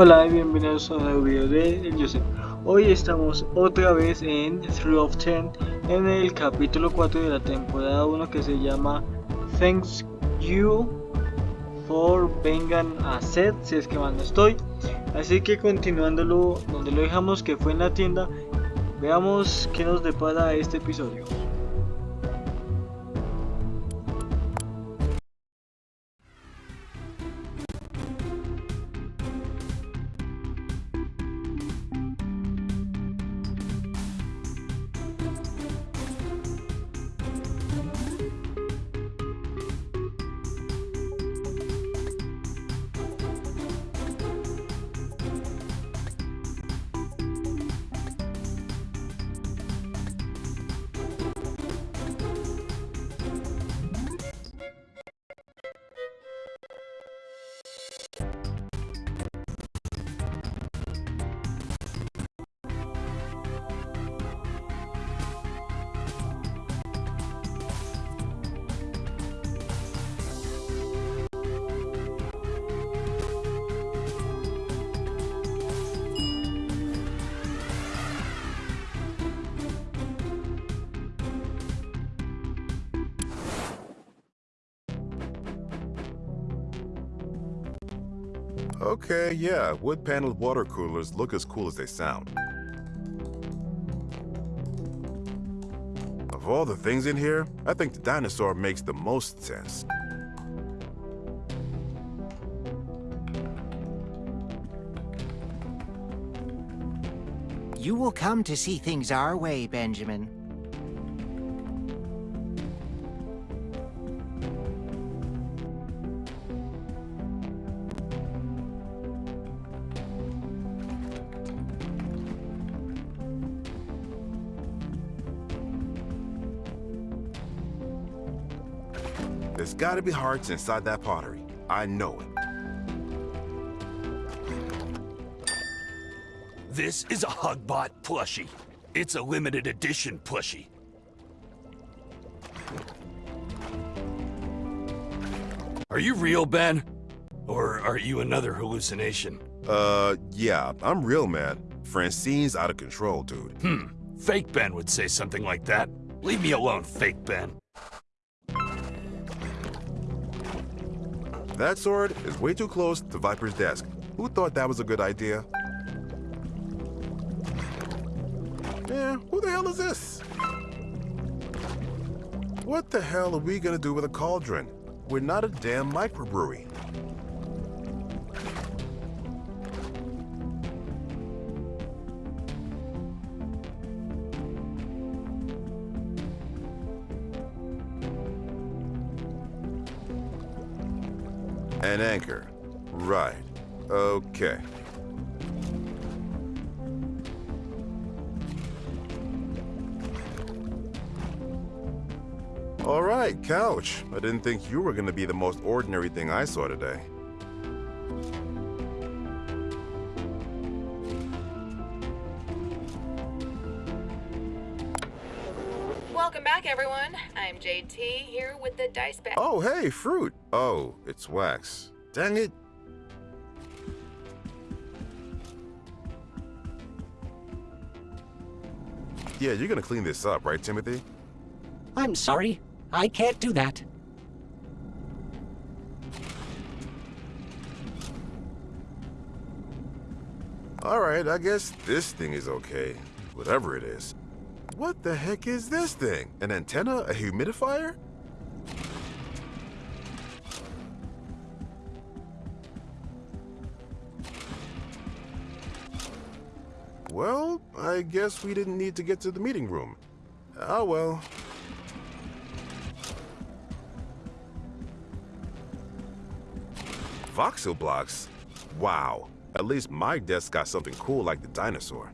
Hola y bienvenidos a un nuevo video de Joseph. Hoy estamos otra vez en 3 of 10 en el capítulo 4 de la temporada 1 que se llama Thanks You for Vengan a Set, si es que mal no estoy. Así que continuándolo donde lo dejamos que fue en la tienda, veamos qué nos depara este episodio. Okay, yeah, wood-paneled water coolers look as cool as they sound. Of all the things in here, I think the dinosaur makes the most sense. You will come to see things our way, Benjamin. Gotta be hearts inside that pottery. I know it. This is a Hugbot plushie. It's a limited edition plushie. Are you real, Ben? Or are you another hallucination? Uh, yeah, I'm real, man. Francine's out of control, dude. Hmm, fake Ben would say something like that. Leave me alone, fake Ben. That sword is way too close to Viper's desk. Who thought that was a good idea? Yeah, who the hell is this? What the hell are we gonna do with a cauldron? We're not a damn microbrewery. An anchor. Right. Okay. All right, couch. I didn't think you were going to be the most ordinary thing I saw today. Welcome back, everyone. I'm JT here with the dice bag. Oh, hey, fruit. Oh, it's wax. Dang it. Yeah, you're gonna clean this up, right, Timothy? I'm sorry. I can't do that. All right, I guess this thing is okay. Whatever it is. What the heck is this thing? An antenna? A humidifier? Well, I guess we didn't need to get to the meeting room. Ah, well. Voxel blocks? Wow. At least my desk got something cool like the dinosaur.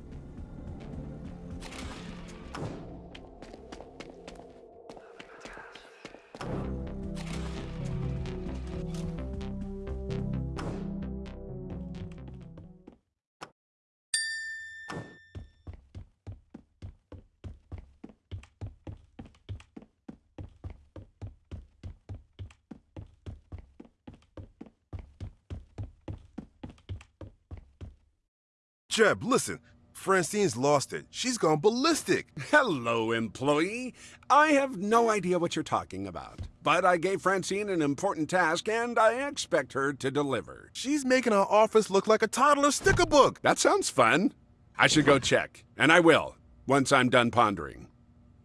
Jeb, listen. Francine's lost it. She's gone ballistic. Hello, employee. I have no idea what you're talking about. But I gave Francine an important task, and I expect her to deliver. She's making our office look like a toddler sticker book. That sounds fun. I should go check, and I will, once I'm done pondering.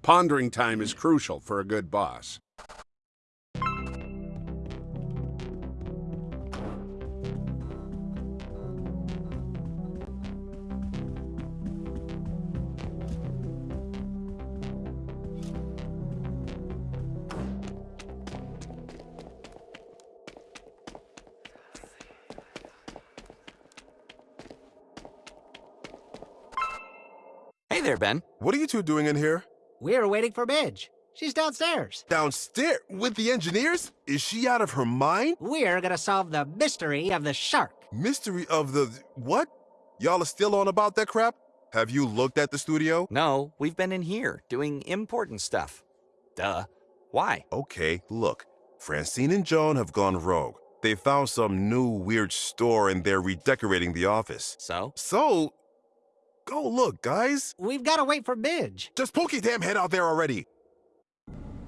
Pondering time is crucial for a good boss. There, Ben. What are you two doing in here? We're waiting for Midge. She's downstairs. Downstairs with the engineers? Is she out of her mind? We're gonna solve the mystery of the shark. Mystery of the what? Y'all are still on about that crap? Have you looked at the studio? No, we've been in here doing important stuff. Duh. Why? Okay, look. Francine and Joan have gone rogue. They found some new weird store and they're redecorating the office. So? So, go look, guys. We've gotta wait for Midge. Just poke your damn head out there already.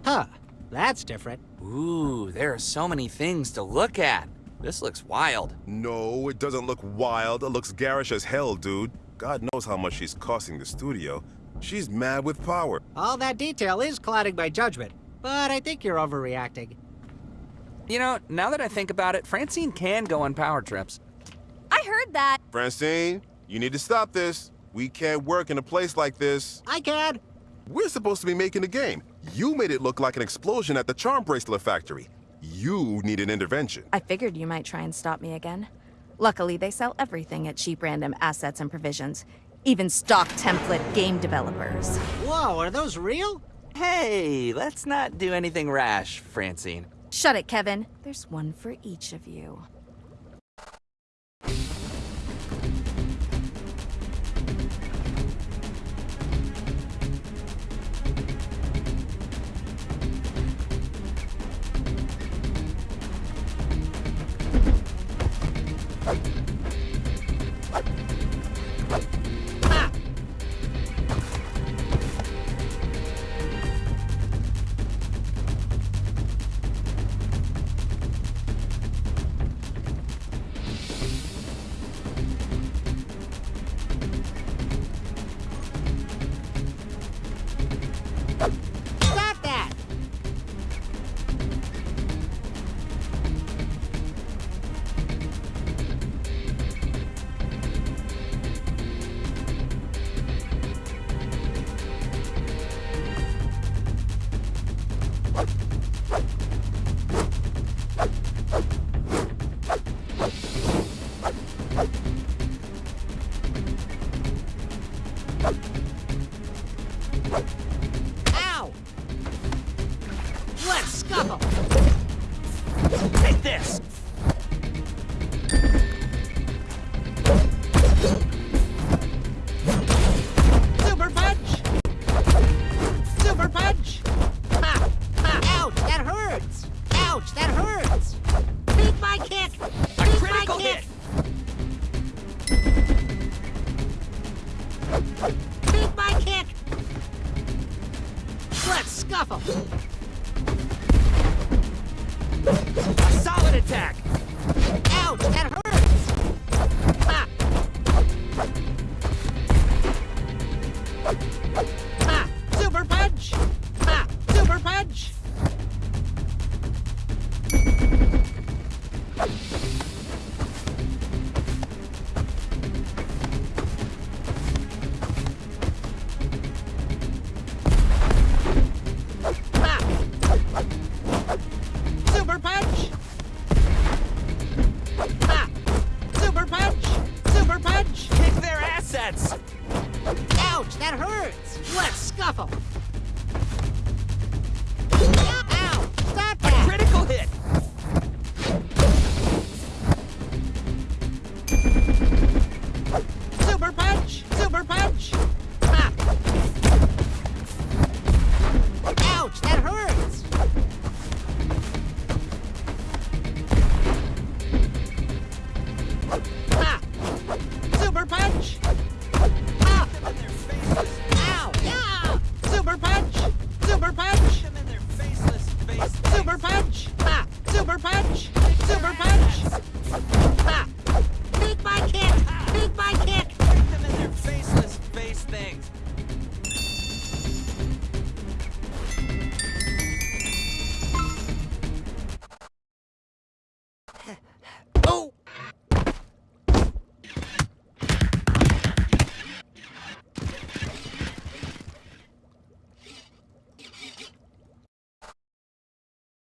Huh, that's different. Ooh, there are so many things to look at. This looks wild. No, it doesn't look wild. It looks garish as hell, dude. God knows how much she's costing the studio. She's mad with power. All that detail is clouding my judgment, but I think you're overreacting. You know, now that I think about it, Francine can go on power trips. I heard that. Francine, you need to stop this. We can't work in a place like this. I can. We're supposed to be making a game. You made it look like an explosion at the Charm Bracelet Factory. You need an intervention. I figured you might try and stop me again. Luckily, they sell everything at cheap random assets and provisions. Even stock template game developers. Whoa, are those real? Hey, let's not do anything rash, Francine. Shut it, Kevin. There's one for each of you. Scuffle! A solid attack! Ouch, that hurts!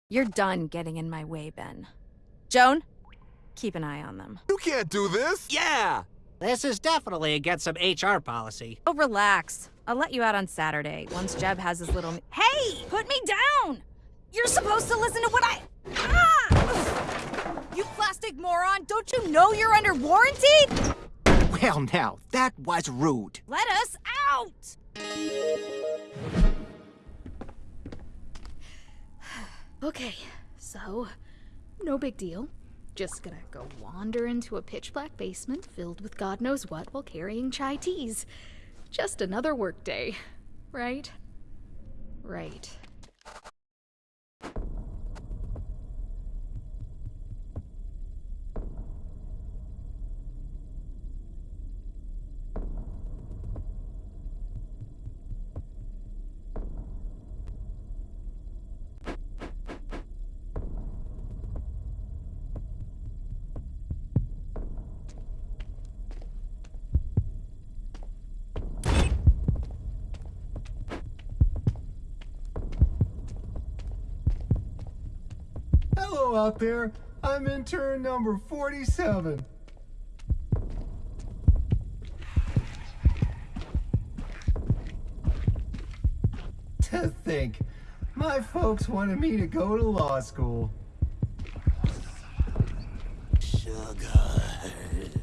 You're done getting in my way, Ben. Joan, keep an eye on them. You can't do this! Yeah! This is definitely against some HR policy. Oh, relax. I'll let you out on Saturday, once Jeb has his little... Hey! Put me down! You're supposed to listen to what I... Ah! You plastic moron! Don't you know you're under warranty? Well, now, that was rude. Let us out! Okay, so no big deal. Just gonna go wander into a pitch black basement filled with God knows what while carrying chai teas. Just another workday, right? Right. Hello out there. I'm intern number 47. To think, my folks wanted me to go to law school. Sugar.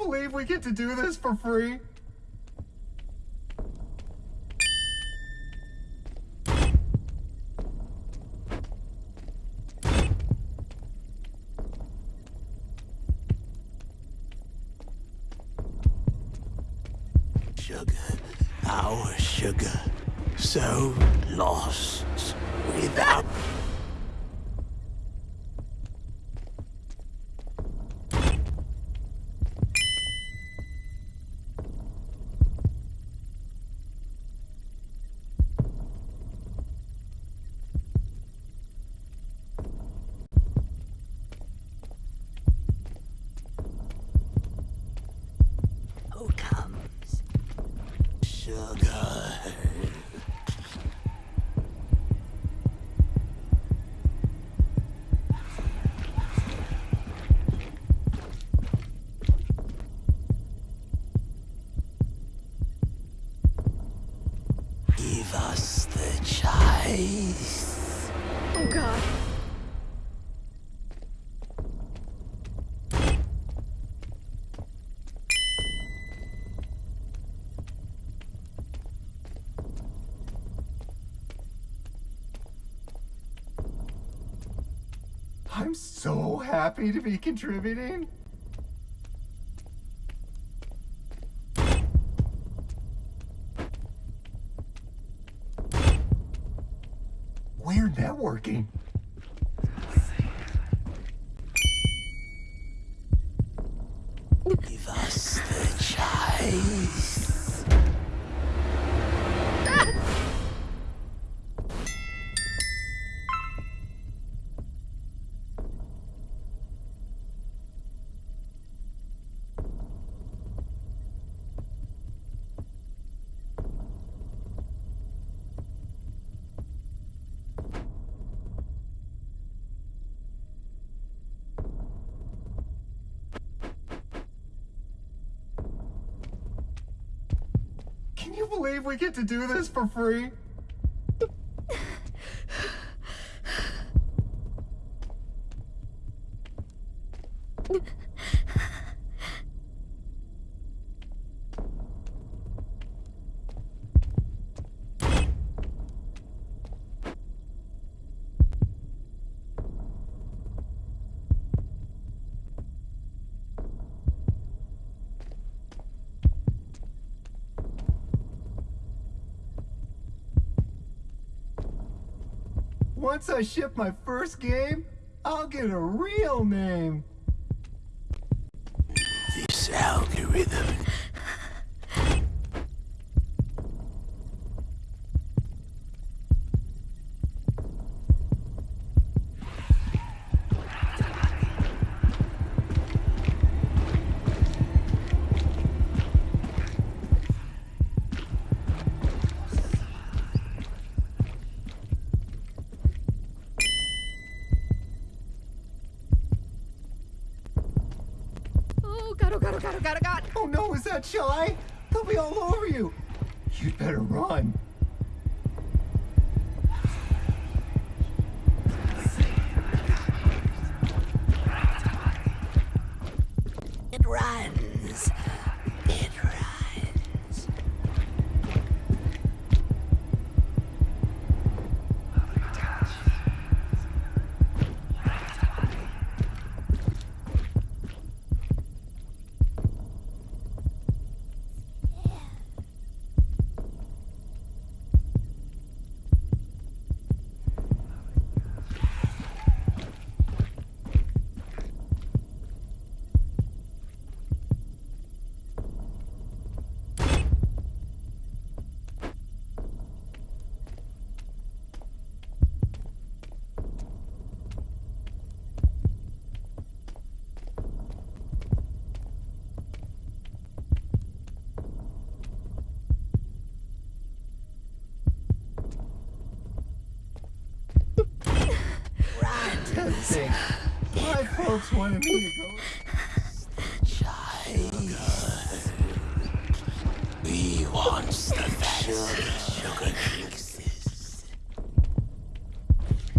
Believe we get to do this for free? Sugar. Our sugar. So lost without. Who comes? Sugar. Give us the chase. Oh god. I'm so happy to be contributing. We're networking. Give us the chase. Can you believe we get to do this for free? once I ship my first game, I'll get a real name. You. You'd better run. It runs. It runs. To my folks wanted me to go. We want the best sugar mixes.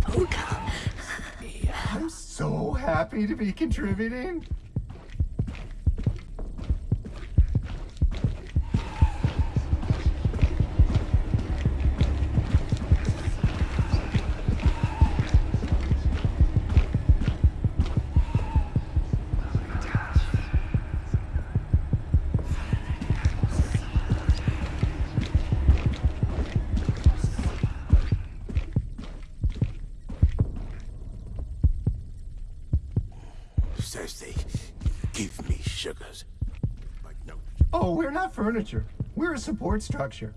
Oh, come. I'm so happy to be contributing. Furniture. We're a support structure.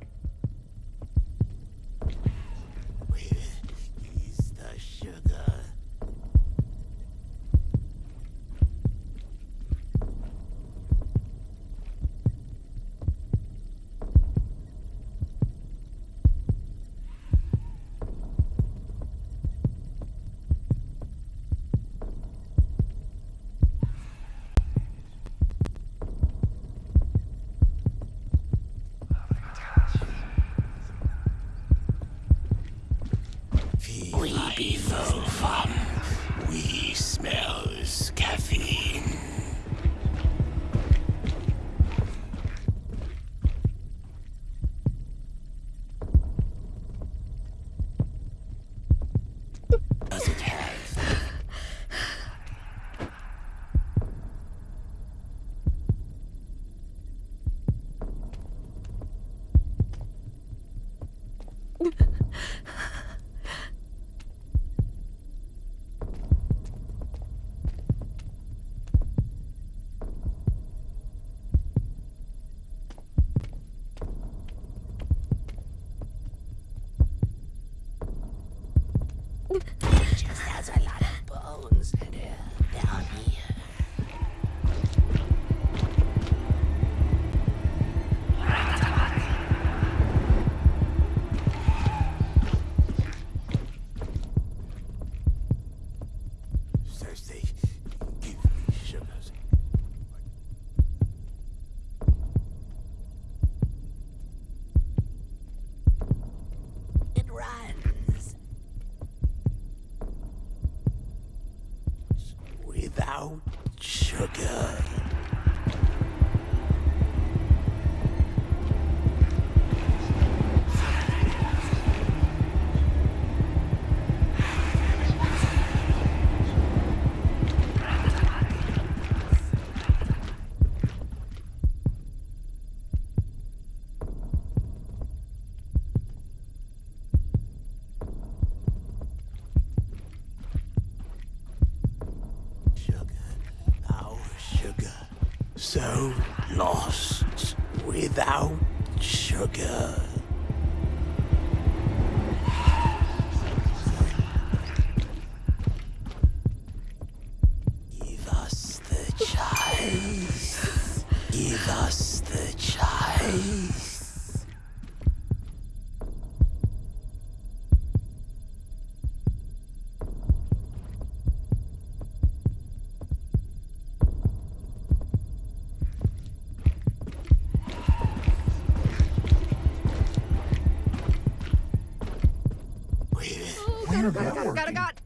So lost without sugar. Give us the chase. Give us the chase. Where Got it, got it, got it, got it.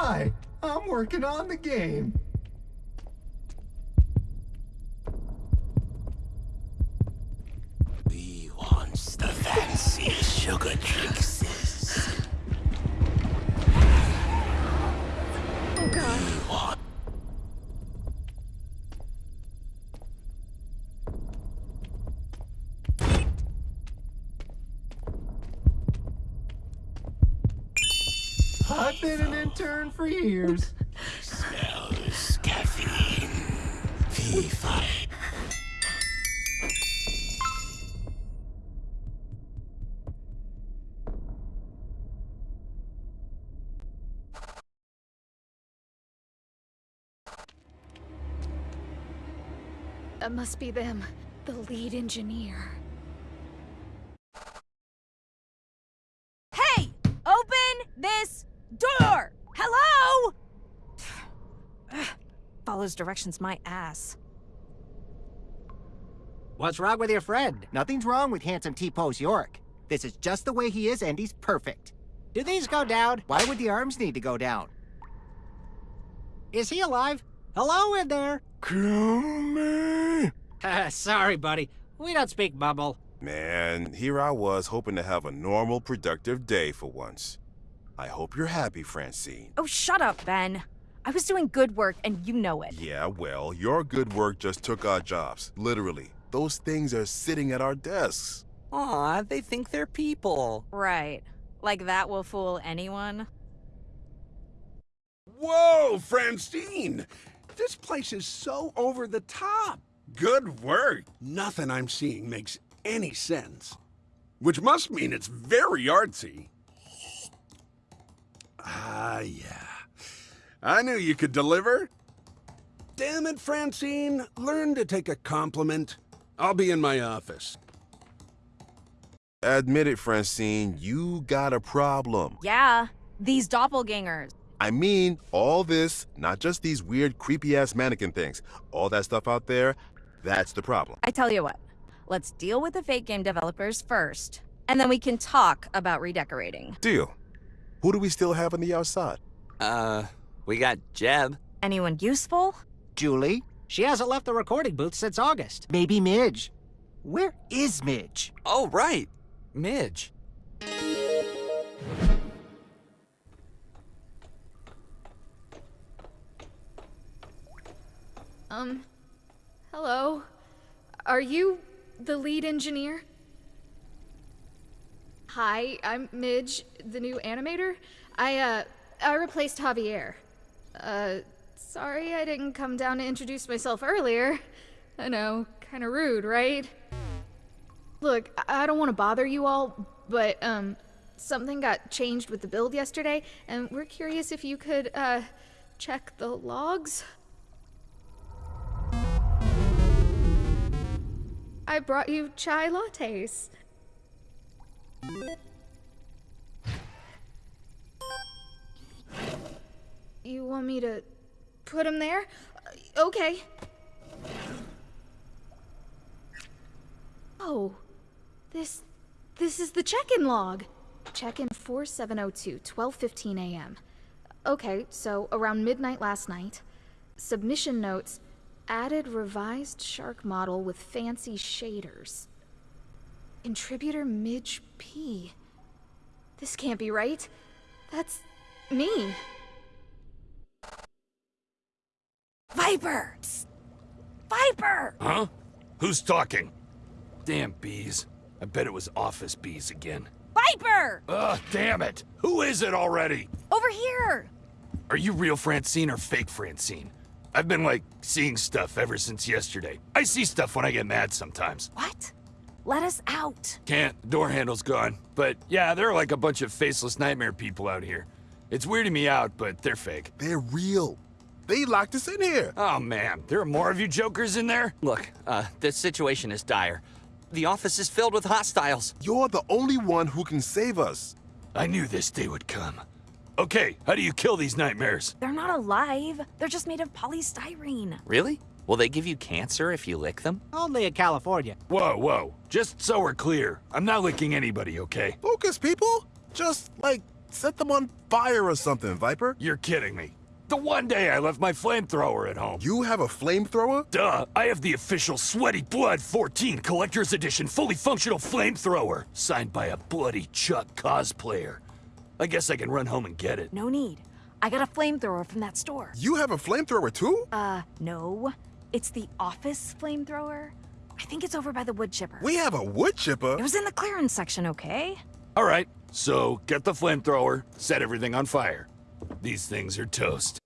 Hi, I'm working on the game. We want the fancy sugar tricks. Been an intern for years. smells caffeine. FIFA. That must be them. The lead engineer. Follows directions my ass. What's wrong with your friend? Nothing's wrong with handsome T-Pose York. This is just the way he is and he's perfect. Do these go down? Why would the arms need to go down? Is he alive? Hello in there. Kill me! Uh, sorry, buddy. We don't speak bubble. Man, here I was hoping to have a normal, productive day for once. I hope you're happy, Francine. Oh, shut up, Ben. I was doing good work and you know it. Yeah, well, your good work just took our jobs. Literally. Those things are sitting at our desks. Aw, they think they're people. Right. Like that will fool anyone? Whoa, Francine! This place is so over the top. Good work. Nothing I'm seeing makes any sense. Which must mean it's very artsy. Ah, yeah. I knew you could deliver. Damn it, Francine. Learn to take a compliment. I'll be in my office. Admit it, Francine, you got a problem. Yeah, these doppelgangers. I mean, all this, not just these weird, creepy ass mannequin things. All that stuff out there, that's the problem. I tell you what, let's deal with the fake game developers first, and then we can talk about redecorating. Deal. Who do we still have on the outside? Uh, we got Jeb. Anyone useful? Julie? She hasn't left the recording booth since August. Maybe Midge. Where is Midge? Oh, right. Midge. Um, hello? Are you the lead engineer? Hi, I'm Midge, the new animator. I, uh, I replaced Javier. Uh, sorry I didn't come down to introduce myself earlier. I know, kinda rude, right? Look, I I don't want to bother you all, but, um, something got changed with the build yesterday, and we're curious if you could, uh, check the logs. I brought you chai lattes. You want me to put him there? Uh, Okay. Oh, this this is the check-in log. Check-in 4702, 12:15 a.m. Okay, so around midnight last night. Submission notes added revised shark model with fancy shaders. Contributor Midge P. This can't be right. That's me. Viper! Psst. Viper! Huh? Who's talking? Damn bees. I bet it was office bees again. Viper! Ugh, damn it! Who is it already? Over here! Are you real Francine or fake Francine? I've been, like, seeing stuff ever since yesterday. I see stuff when I get mad sometimes. What? Let us out. Can't. Door handle's gone. But yeah, there are like a bunch of faceless nightmare people out here. It's weirding me out, but they're fake. They're real. They locked us in here. Oh man, there are more of you jokers in there? Look, uh, the situation is dire. The office is filled with hostiles. You're the only one who can save us. I knew this day would come. Okay, how do you kill these nightmares? They're not alive. They're just made of polystyrene. Really? Will they give you cancer if you lick them? Only in California. Whoa, whoa. Just so we're clear, I'm not licking anybody, okay? Focus, people. Just, like, set them on fire or something, Viper. You're kidding me. The one day I left my flamethrower at home. You have a flamethrower? Duh, I have the official Sweaty Blood 14 Collector's Edition fully functional flamethrower, signed by a bloody Chuck cosplayer. I guess I can run home and get it. No need. I got a flamethrower from that store. You have a flamethrower too? Uh, no. It's the office flamethrower. I think it's over by the wood chipper. We have a wood chipper? It was in the clearance section, okay? All right, so get the flamethrower, set everything on fire. These things are toast.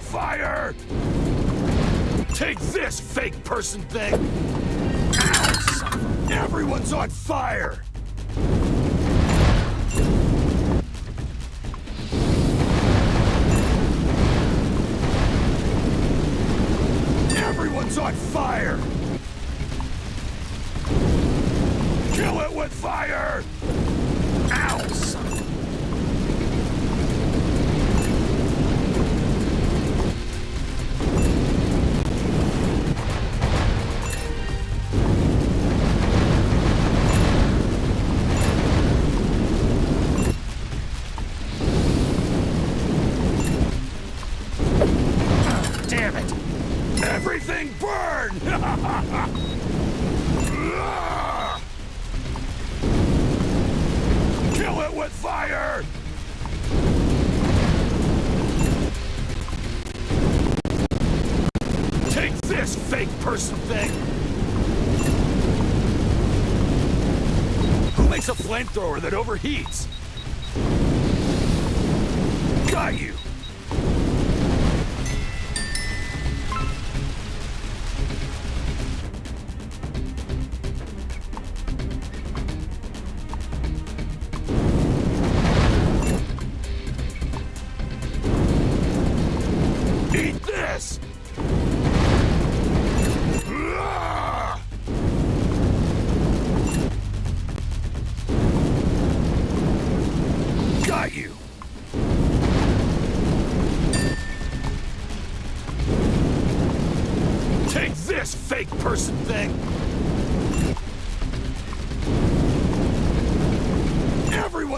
Fire! Take this, fake person thing! Ow, Everyone's on fire! Fire! Kill it with fire! Everything burn! Kill it with fire! Take this, fake person thing! Who makes a flamethrower that overheats? Got you!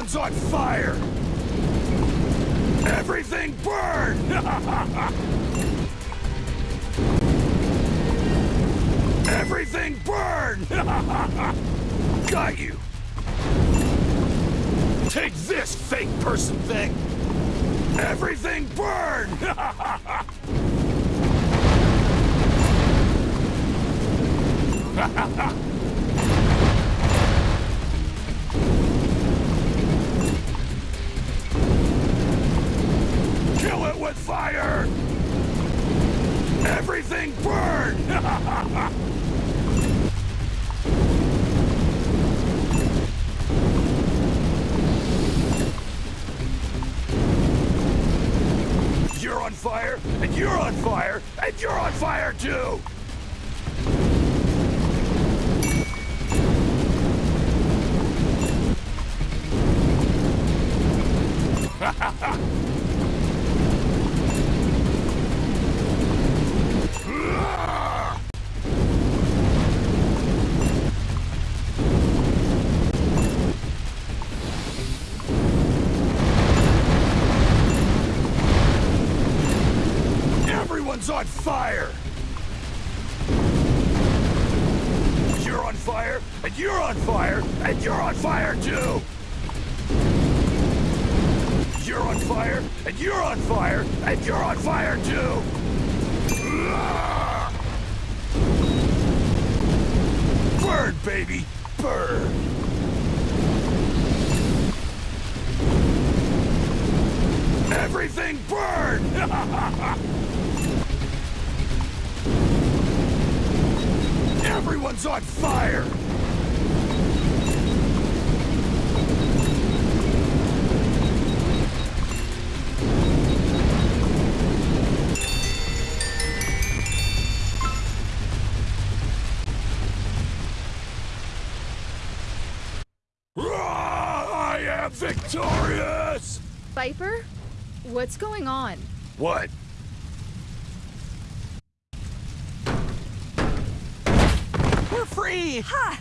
Everyone's on fire! Everything burned! Everything burned! Got you! Take this, fake person thing! Everything burn! Kill it with fire! Everything burned! You're on fire, and you're on fire, and you're on fire too! Ha ha ha! Victorious! Viper? What's going on? What? We're free! Ha!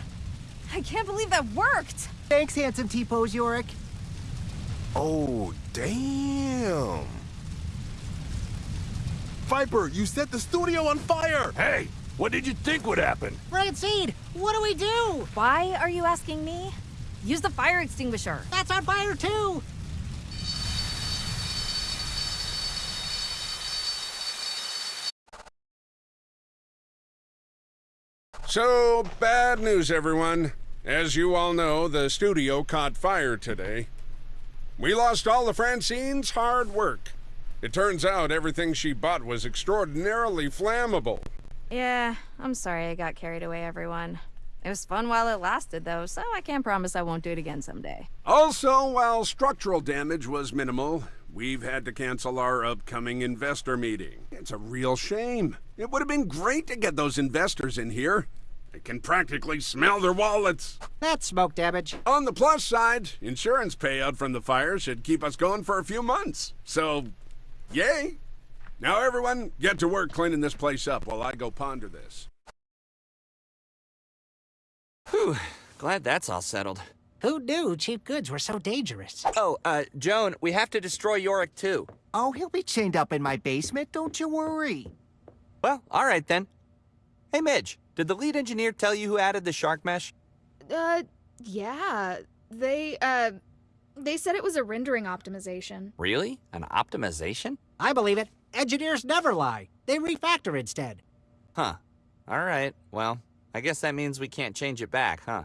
I can't believe that worked! Thanks, handsome T-pose Yorick. Oh, damn. Viper, you set the studio on fire! Hey, what did you think would happen? Red Seed, what do we do? Why are you asking me? Use the fire extinguisher. That's on fire too. So, bad news, everyone. As you all know, the studio caught fire today. We lost all of Francine's hard work. It turns out everything she bought was extraordinarily flammable. Yeah, I'm sorry I got carried away, everyone. It was fun while it lasted, though, so I can't promise I won't do it again someday. Also, while structural damage was minimal, we've had to cancel our upcoming investor meeting. It's a real shame. It would have been great to get those investors in here. I can practically smell their wallets. That's smoke damage. On the plus side, insurance payout from the fire should keep us going for a few months. So, yay! Now everyone, get to work cleaning this place up while I go ponder this. Whew, glad that's all settled. Who knew cheap goods were so dangerous? Oh, uh, Joan, we have to destroy Yorick too. Oh, he'll be chained up in my basement, don't you worry. Well, all right then. Hey, Midge, did the lead engineer tell you who added the shark mesh? Uh, yeah. They, uh, they said it was a rendering optimization. Really? An optimization? I believe it. Engineers never lie. They refactor instead. Huh. All right, well, I guess that means we can't change it back, huh?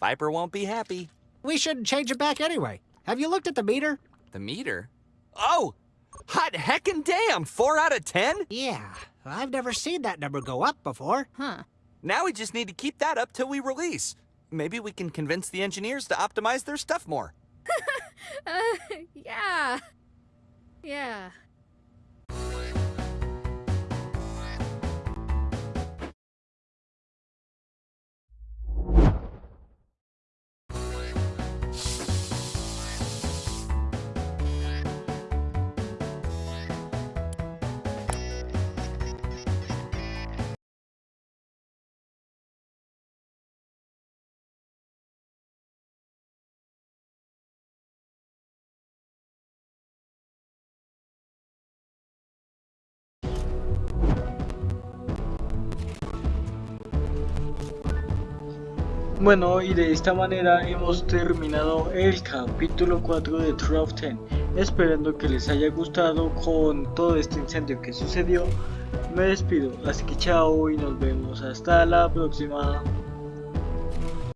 Viper won't be happy. We shouldn't change it back anyway. Have you looked at the meter? The meter? Oh! Hot heckin' damn! Four out of ten? Yeah, I've never seen that number go up before. Huh. Now we just need to keep that up till we release. Maybe we can convince the engineers to optimize their stuff more. uh, yeah. Yeah. Bueno, y de esta manera hemos terminado el capítulo 4 de True of. Esperando que les haya gustado con todo este incendio que sucedió. Me despido, así que chao y nos vemos hasta la próxima.